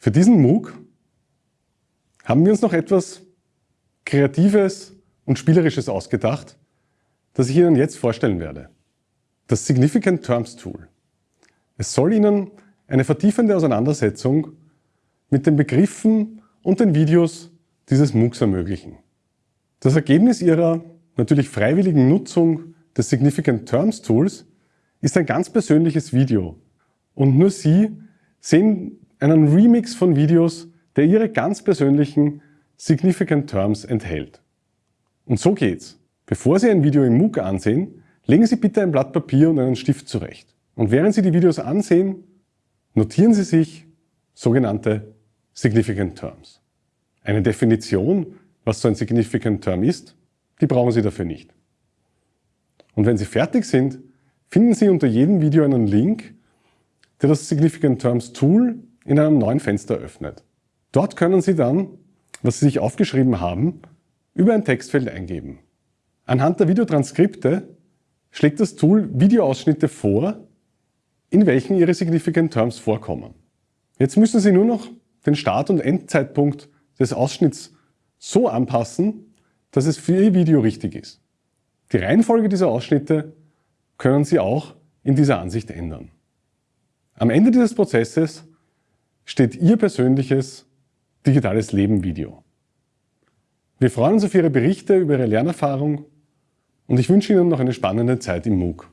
Für diesen MOOC haben wir uns noch etwas Kreatives und Spielerisches ausgedacht, das ich Ihnen jetzt vorstellen werde. Das Significant Terms Tool. Es soll Ihnen eine vertiefende Auseinandersetzung mit den Begriffen und den Videos dieses MOOCs ermöglichen. Das Ergebnis Ihrer natürlich freiwilligen Nutzung des Significant Terms Tools ist ein ganz persönliches Video und nur Sie sehen einen Remix von Videos, der Ihre ganz persönlichen Significant Terms enthält. Und so geht's. Bevor Sie ein Video im MOOC ansehen, legen Sie bitte ein Blatt Papier und einen Stift zurecht. Und während Sie die Videos ansehen, notieren Sie sich sogenannte Significant Terms. Eine Definition, was so ein Significant Term ist, die brauchen Sie dafür nicht. Und wenn Sie fertig sind, finden Sie unter jedem Video einen Link, der das Significant Terms Tool in einem neuen Fenster öffnet. Dort können Sie dann, was Sie sich aufgeschrieben haben, über ein Textfeld eingeben. Anhand der Videotranskripte schlägt das Tool Videoausschnitte vor, in welchen Ihre Significant Terms vorkommen. Jetzt müssen Sie nur noch den Start- und Endzeitpunkt des Ausschnitts so anpassen, dass es für Ihr Video richtig ist. Die Reihenfolge dieser Ausschnitte können Sie auch in dieser Ansicht ändern. Am Ende dieses Prozesses steht Ihr persönliches digitales Leben Video. Wir freuen uns auf Ihre Berichte über Ihre Lernerfahrung und ich wünsche Ihnen noch eine spannende Zeit im MOOC.